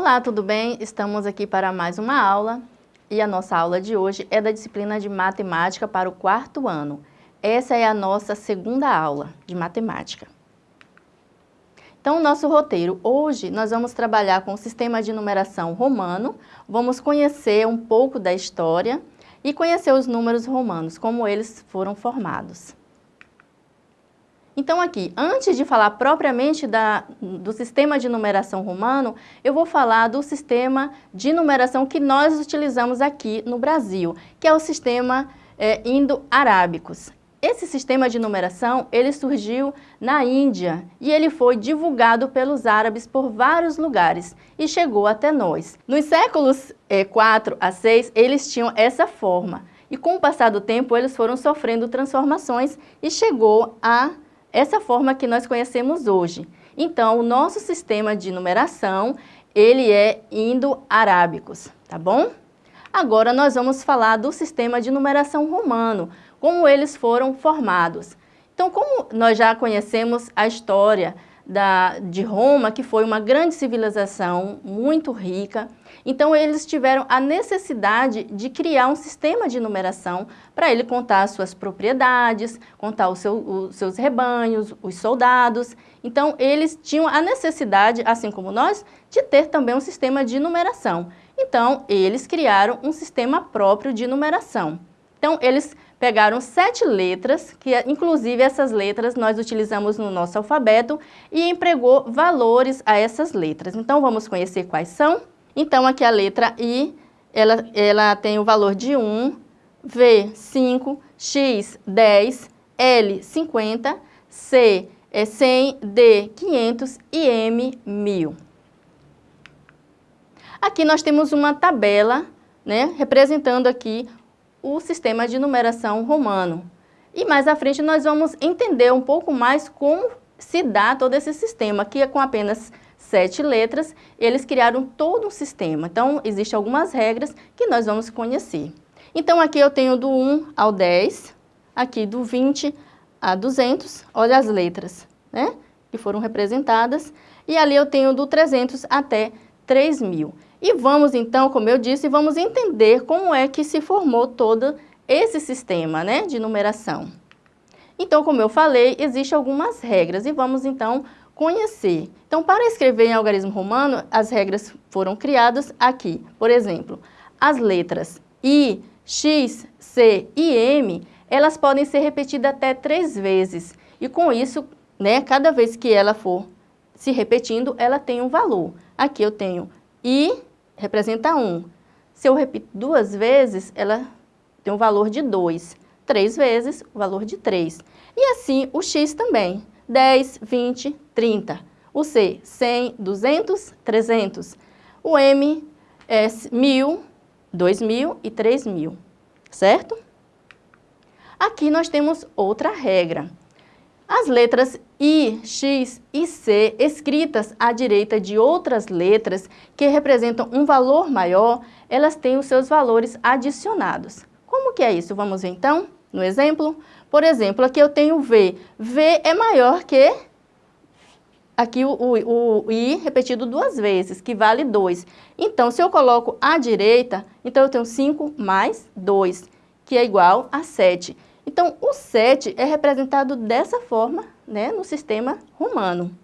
Olá, tudo bem? Estamos aqui para mais uma aula e a nossa aula de hoje é da disciplina de Matemática para o quarto ano. Essa é a nossa segunda aula de Matemática. Então, o nosso roteiro, hoje nós vamos trabalhar com o sistema de numeração romano, vamos conhecer um pouco da história e conhecer os números romanos, como eles foram formados. Então aqui, antes de falar propriamente da, do sistema de numeração romano, eu vou falar do sistema de numeração que nós utilizamos aqui no Brasil, que é o sistema é, indo-arábicos. Esse sistema de numeração, ele surgiu na Índia e ele foi divulgado pelos árabes por vários lugares e chegou até nós. Nos séculos é, 4 a 6, eles tinham essa forma e com o passar do tempo eles foram sofrendo transformações e chegou a essa forma que nós conhecemos hoje. Então, o nosso sistema de numeração, ele é indo-arábicos, tá bom? Agora nós vamos falar do sistema de numeração romano, como eles foram formados. Então, como nós já conhecemos a história da, de Roma, que foi uma grande civilização muito rica, então eles tiveram a necessidade de criar um sistema de numeração para ele contar as suas propriedades, contar seu, os seus rebanhos, os soldados. Então eles tinham a necessidade, assim como nós, de ter também um sistema de numeração. Então eles criaram um sistema próprio de numeração. Então eles pegaram sete letras, que inclusive essas letras nós utilizamos no nosso alfabeto, e empregou valores a essas letras. Então vamos conhecer quais são? Então, aqui a letra I, ela, ela tem o valor de 1, V, 5, X, 10, L, 50, C, é 100, D, 500 e M, 1000. Aqui nós temos uma tabela, né, representando aqui o sistema de numeração romano. E mais à frente nós vamos entender um pouco mais como se dá todo esse sistema, que é com apenas sete letras, eles criaram todo um sistema. Então, existem algumas regras que nós vamos conhecer. Então, aqui eu tenho do 1 ao 10, aqui do 20 a 200, olha as letras, né? Que foram representadas. E ali eu tenho do 300 até 3000. E vamos então, como eu disse, vamos entender como é que se formou todo esse sistema né, de numeração. Então, como eu falei, existem algumas regras e vamos então conhecer. Então, para escrever em algarismo romano, as regras foram criadas aqui. Por exemplo, as letras I, X, C e M, elas podem ser repetidas até três vezes. E com isso, né, cada vez que ela for se repetindo, ela tem um valor. Aqui eu tenho I, representa 1. Se eu repito duas vezes, ela tem um valor de 2. Três vezes, o valor de 3. E assim o X também. 10, 20, 30. O C, 100, 200, 300. O M é 1.000, 2.000 e 3.000, certo? Aqui nós temos outra regra. As letras I, X e C, escritas à direita de outras letras que representam um valor maior, elas têm os seus valores adicionados. Como que é isso? Vamos ver então no exemplo? Por exemplo, aqui eu tenho V. V é maior que aqui o, o, o, I repetido duas vezes, que vale 2. Então, se eu coloco à direita, então eu tenho 5 mais 2, que é igual a 7. Então, o 7 é representado dessa forma né, no sistema romano.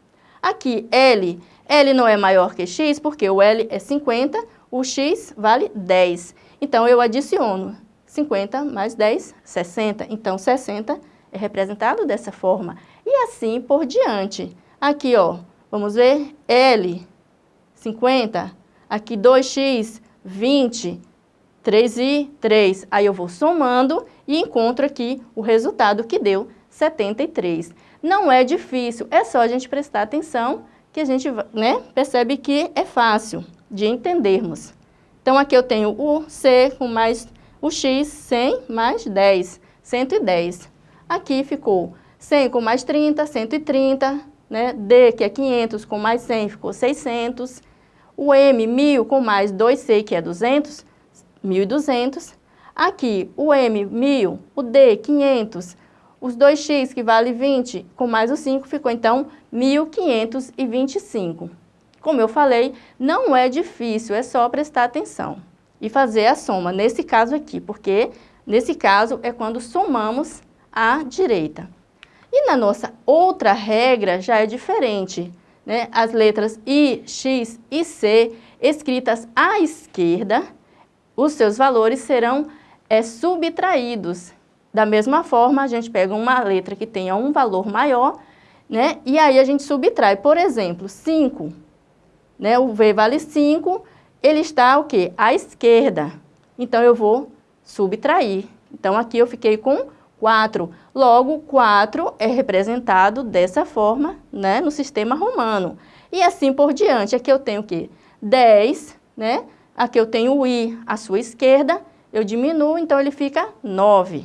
Aqui, L. L não é maior que X, porque o L é 50, o X vale 10. Então, eu adiciono 50 mais 10, 60. Então, 60 é representado dessa forma. E assim por diante. Aqui, ó, vamos ver, L, 50. Aqui, 2x, 20. 3 e 3. Aí eu vou somando e encontro aqui o resultado que deu 73. Não é difícil, é só a gente prestar atenção que a gente né, percebe que é fácil de entendermos. Então, aqui eu tenho o C com mais o x, 100 mais 10, 110. Aqui ficou 100 com mais 30, 130, né? D, que é 500, com mais 100, ficou 600. O M, 1000, com mais 2C, que é 200, 1200. Aqui, o M, 1000, o D, 500, os 2x, que vale 20, com mais o 5, ficou então 1525. Como eu falei, não é difícil, é só prestar atenção e fazer a soma, nesse caso aqui, porque nesse caso é quando somamos à direita. E na nossa outra regra já é diferente, né? As letras I, X e C escritas à esquerda, os seus valores serão é, subtraídos. Da mesma forma, a gente pega uma letra que tenha um valor maior, né? E aí a gente subtrai. Por exemplo, 5, né? O V vale 5, ele está o quê? À esquerda. Então, eu vou subtrair. Então, aqui eu fiquei com 4. Logo, 4 é representado dessa forma, né? No sistema romano. E assim por diante. Aqui eu tenho o quê? 10, né? Aqui eu tenho o i à sua esquerda, eu diminuo, então ele fica 9.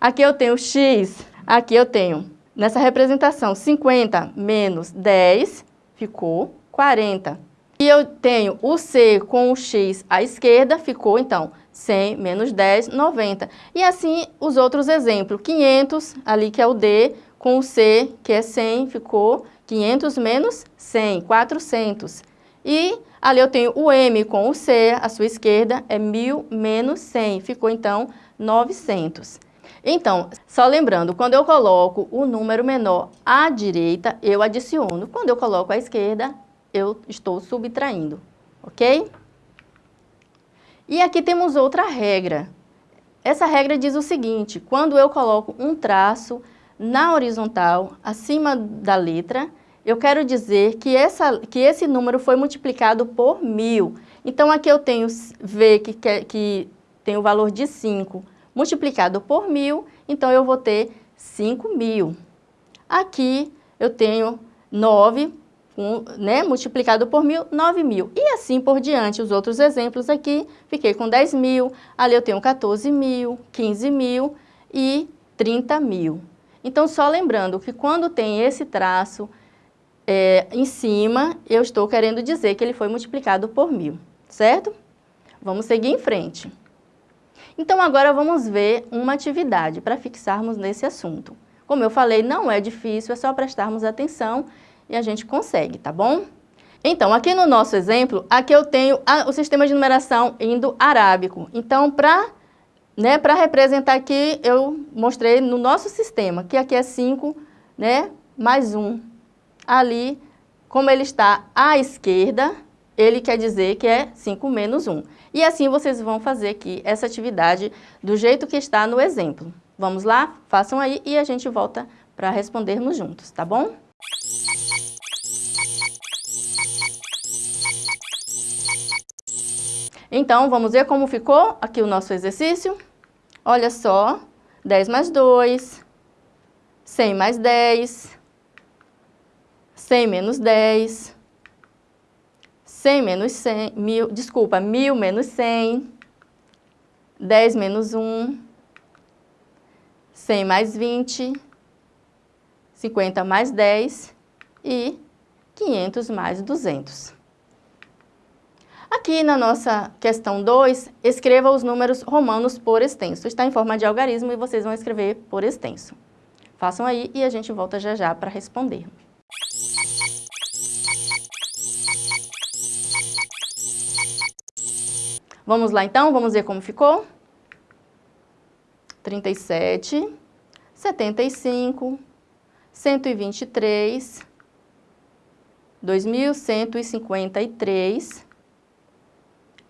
Aqui eu tenho x, aqui eu tenho, nessa representação, 50 menos 10, ficou 40. E eu tenho o c com o x à esquerda, ficou, então, 100 menos 10, 90. E assim, os outros exemplos, 500, ali que é o d, com o c, que é 100, ficou 500 menos 100, 400. E ali eu tenho o M com o C, à sua esquerda é 1.000 menos 100, ficou então 900. Então, só lembrando, quando eu coloco o número menor à direita, eu adiciono. Quando eu coloco à esquerda, eu estou subtraindo, ok? E aqui temos outra regra. Essa regra diz o seguinte, quando eu coloco um traço na horizontal, acima da letra, eu quero dizer que, essa, que esse número foi multiplicado por mil. Então, aqui eu tenho V, que, que, que tem o valor de 5, multiplicado por mil, então eu vou ter 5 mil. Aqui eu tenho 9, um, né, multiplicado por mil, 9 mil. E assim por diante, os outros exemplos aqui, fiquei com 10 mil, ali eu tenho 14 mil, 15 mil e 30 mil. Então, só lembrando que quando tem esse traço, é, em cima, eu estou querendo dizer que ele foi multiplicado por mil, certo? Vamos seguir em frente. Então, agora vamos ver uma atividade para fixarmos nesse assunto. Como eu falei, não é difícil, é só prestarmos atenção e a gente consegue, tá bom? Então, aqui no nosso exemplo, aqui eu tenho a, o sistema de numeração indo-arábico. Então, para né, representar aqui, eu mostrei no nosso sistema, que aqui é 5 né, mais 1 ali, como ele está à esquerda, ele quer dizer que é 5 menos 1. E assim vocês vão fazer aqui essa atividade do jeito que está no exemplo. Vamos lá? Façam aí e a gente volta para respondermos juntos, tá bom? Então, vamos ver como ficou aqui o nosso exercício? Olha só, 10 mais 2, 100 mais 10, 100 menos 10, 100 menos 100, mil, desculpa, 1000 menos 100, 10 menos 1, 100 mais 20, 50 mais 10 e 500 mais 200. Aqui na nossa questão 2, escreva os números romanos por extenso. Está em forma de algarismo e vocês vão escrever por extenso. Façam aí e a gente volta já já para responder. Vamos lá então, vamos ver como ficou? 37, 75, 123, 2.153,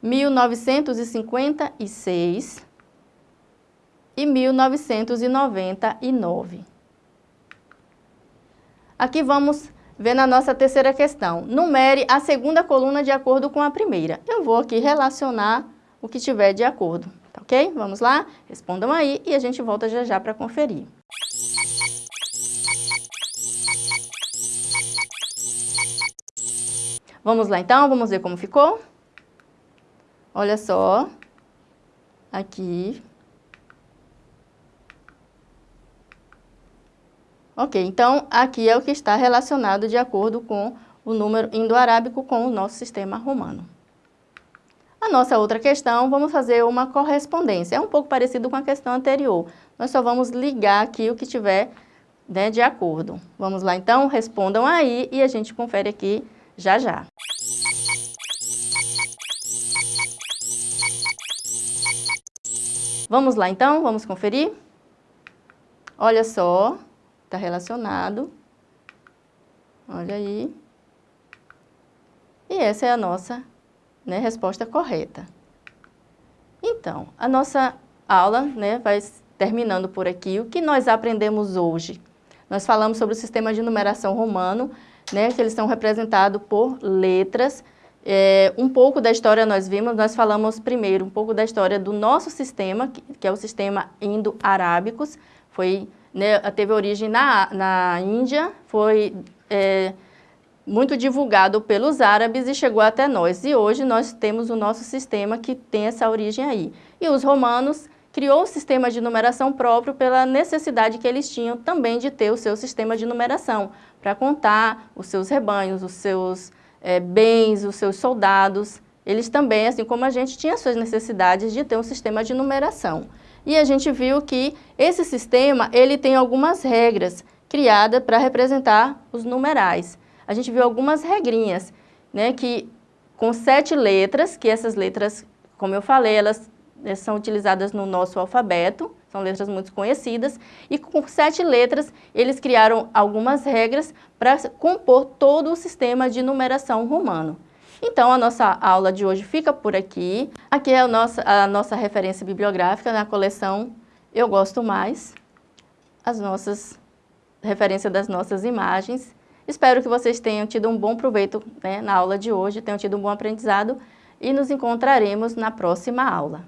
1956 e 1999. Aqui vamos ver na nossa terceira questão. Numere a segunda coluna de acordo com a primeira. Eu vou aqui relacionar o que tiver de acordo, tá ok? Vamos lá? Respondam aí e a gente volta já já para conferir. Vamos lá então, vamos ver como ficou? Olha só, aqui Ok, então aqui é o que está relacionado de acordo com o número indo-arábico com o nosso sistema romano. A nossa outra questão, vamos fazer uma correspondência. É um pouco parecido com a questão anterior. Nós só vamos ligar aqui o que tiver né, de acordo. Vamos lá então, respondam aí e a gente confere aqui já já. Vamos lá então, vamos conferir? Olha só, está relacionado. Olha aí. E essa é a nossa né, resposta correta. Então, a nossa aula né, vai terminando por aqui. O que nós aprendemos hoje? Nós falamos sobre o sistema de numeração romano, né, que eles são representados por letras. É, um pouco da história nós vimos, nós falamos primeiro um pouco da história do nosso sistema, que, que é o sistema indo-arábicos, foi, né, teve origem na, na Índia, foi é, muito divulgado pelos árabes e chegou até nós. E hoje nós temos o nosso sistema que tem essa origem aí. E os romanos criou um sistema de numeração próprio pela necessidade que eles tinham também de ter o seu sistema de numeração, para contar os seus rebanhos, os seus é, bens, os seus soldados. Eles também, assim como a gente, tinham suas necessidades de ter um sistema de numeração. E a gente viu que esse sistema, ele tem algumas regras criadas para representar os numerais. A gente viu algumas regrinhas, né, que com sete letras, que essas letras, como eu falei, elas são utilizadas no nosso alfabeto, são letras muito conhecidas, e com sete letras eles criaram algumas regras para compor todo o sistema de numeração romano. Então, a nossa aula de hoje fica por aqui. Aqui é a nossa, a nossa referência bibliográfica na coleção Eu Gosto Mais, as nossas referências das nossas imagens. Espero que vocês tenham tido um bom proveito né, na aula de hoje, tenham tido um bom aprendizado e nos encontraremos na próxima aula.